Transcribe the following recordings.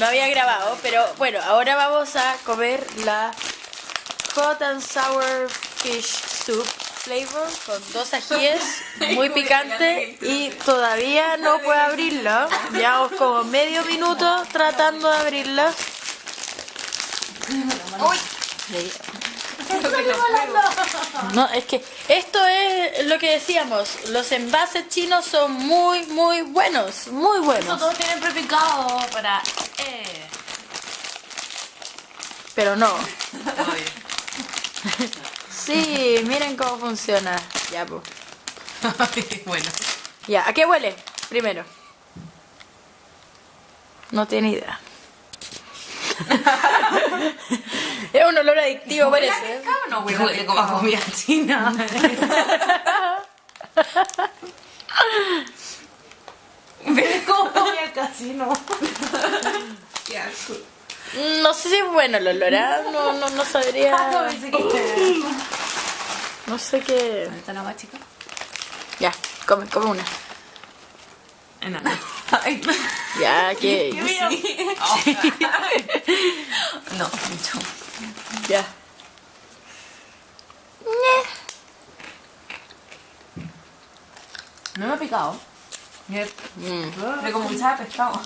no había grabado, pero bueno, ahora vamos a comer la Hot and Sour Fish Soup Flavor con dos ajíes, muy picante y todavía no puedo abrirla. Llevamos como medio minuto tratando de abrirla. Sí. No, es que esto es lo que decíamos, los envases chinos son muy, muy buenos, muy buenos. Todos tienen prepicado para... Eh. Pero no. Sí, miren cómo funciona. Ya, pues. bueno. Ya, ¿a qué huele? Primero. No tiene idea. un olor adictivo, parece. ¿eh? No, huele, huele como a comida china. Como comida casino. Qué asco. No sé si es bueno el olor, ¿ah? No, no, no sabría. No, pensé que- No sé qué. ¿Dónde está la más chica? Ya, come, come una. Enana. Ay. Ya, que. No, mucho. Ya. No me ha picado. Mm. Pero como que sabe pescado.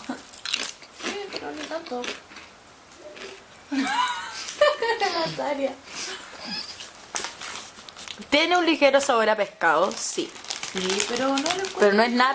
pero ni tanto. Tiene un ligero sabor a pescado, sí. Sí, pero no le Pero no es nada